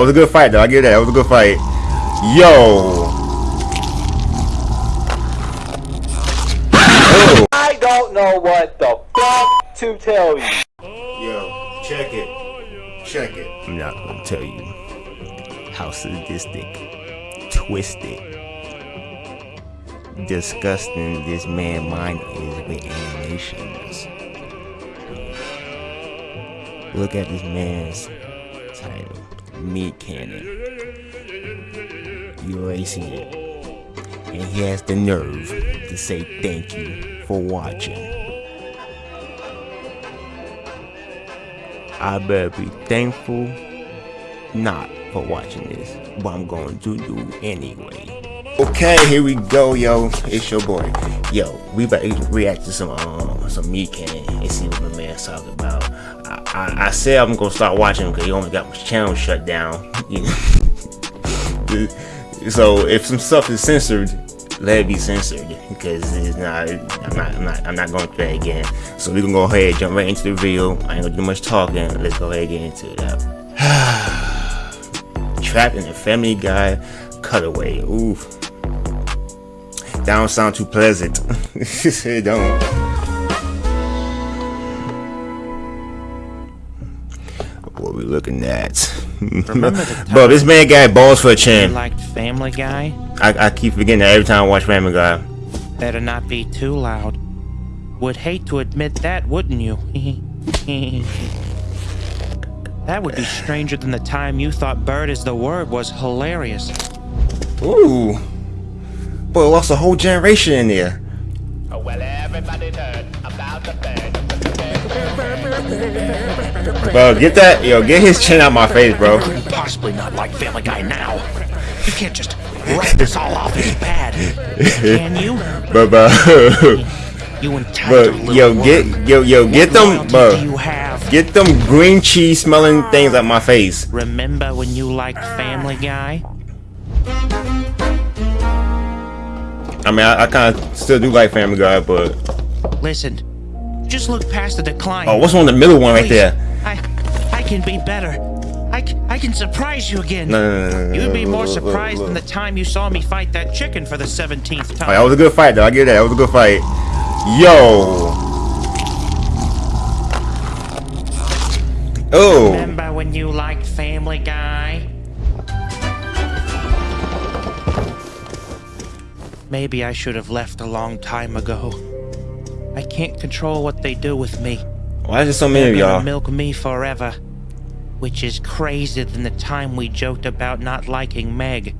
That was a good fight, though. I get that. That was a good fight. Yo. Oh. I don't know what the fuck to tell you. Yo, check it. Check it. I'm not gonna tell you how sadistic, twisted, disgusting this man mind is with animations. Look at this man's title MeatCanyon. You already see it. And he has the nerve to say thank you for watching. I better be thankful not for watching this, but I'm going to do anyway. Okay, here we go, yo. It's your boy. Yo, we about to react to some um some MeatCanyon and see what my man's talking about. I, I, said I'm gonna start watching because he only got my channel shut down. so if some stuff is censored, let it be censored because it's not. I'm not. I'm not. I'm not going through that again. So we can go ahead jump right into the video. I ain't gonna do much talking. Let's go ahead and get into it. Trapped in a Family Guy cutaway. Oof. That don't sound too pleasant. it don't. We looking at? Bro, this man got balls for a chin. Liked Family Guy? I, I keep forgetting that every time I watch Family Guy. Better not be too loud. Would hate to admit that, wouldn't you? that would be stranger than the time you thought bird is the word was hilarious. Ooh. Boy, lost a whole generation in there. Oh, well, everybody heard about the bird. Bro, get that, yo, get his chin out my face, bro. Possibly not like Family Guy now. You can't just write this all off as bad, can you? Bro, bro. You Bro, yo, get, yo, yo, get them, loyalty bro. do you have? Get them green cheese smelling things out my face. Remember when you liked Family Guy? I mean, I, I kind of still do like Family Guy, but Listen, just look past the decline. oh, what's on the middle one right Please, there? I, I can be better. I, I can surprise you again. No, no, no, no, You'd be more surprised than the time you saw me fight that chicken for the 17th Oh, time. that was a good fight, though. I get that. That was a good fight. Yo. Oh. Remember when you liked Family Guy? Maybe I should have left a long time ago. I can't control what they do with me. Why is there so many They're of y'all? milk me forever. Which is crazier than the time we joked about not liking Meg.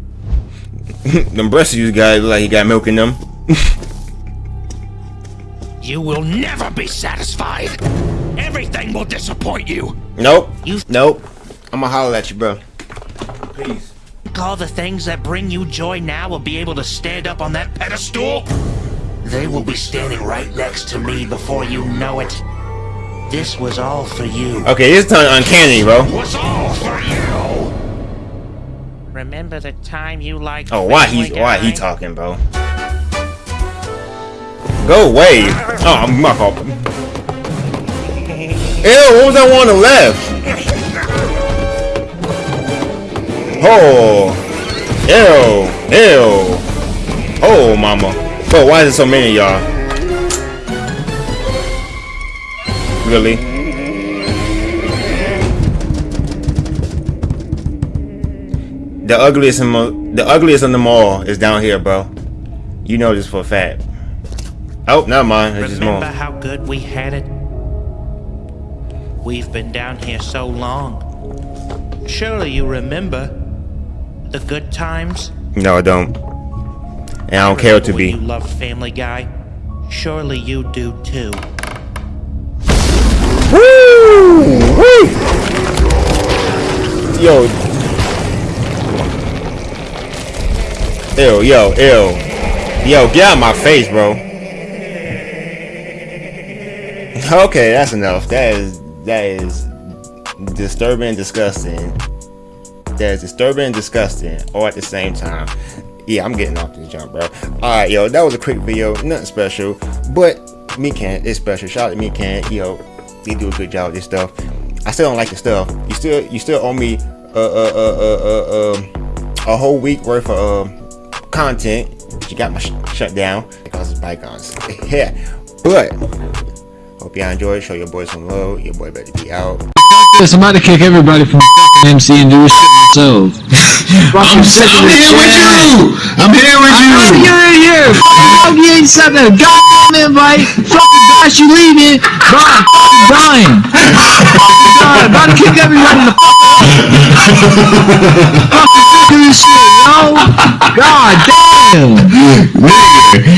them breasts you guys look like he got milk in them. You will never be satisfied. Everything will disappoint you. Nope. You Nope. I'ma holler at you, bro. Peace. all the things that bring you joy now will be able to stand up on that pedestal? They will be standing right next to me before you know it. This was all for you. Okay, this time uncanny, bro. Was all for you. Remember the time you liked Oh, why Family he why he talking, bro? Go away. Oh, I'm my fault. Ew, what was that one on the left? Oh. Ew. Ew. Oh, mama. Bro, why is there so many y'all? Really? The ugliest in the ugliest in them all is down here, bro. You know this for a fact. Oh, not mine. It's just more. Remember how good we had it? We've been down here so long. Surely you remember the good times? No, I don't. And I don't care what to be. You love Family Guy. Surely you do too. Woo! Woo! Yo. Ew, yo, ew. Yo, get out of my face, bro. Okay, that's enough. That is that is disturbing and disgusting. That is disturbing and disgusting all at the same time. Yeah, I'm getting off this jump, bro. Alright, yo, that was a quick video, nothing special. But me can it's special. Shout out to me can, yo, they do a good job with this stuff. I still don't like the stuff. You still you still owe me uh, uh, uh, a whole week worth of um, content. You got my sh shut down because of bygones. yeah, but hope y'all enjoyed. Show your boy some love. Your boy better be out. This, I'm about to kick everybody from MC and do this shit myself. I'm, sick of I'm here with you. I'm here with you. You're in here. Fuck you ain't sent a goddamn invite. Fucking gosh, you leaving. Bro, I'm fucking dying. Fucking dying. About to kick everybody the fuck out. Fucking sick this shit, yo. God damn.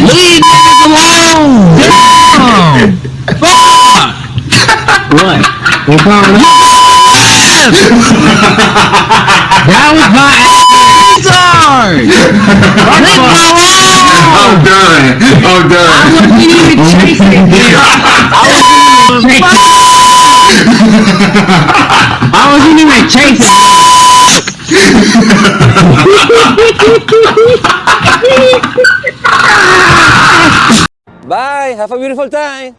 Leave niggas alone. Damn. What? What power? That was my answer! I'm done. I'm done. You even chase it here. I wasn't even chasing. Bye. Have a beautiful time.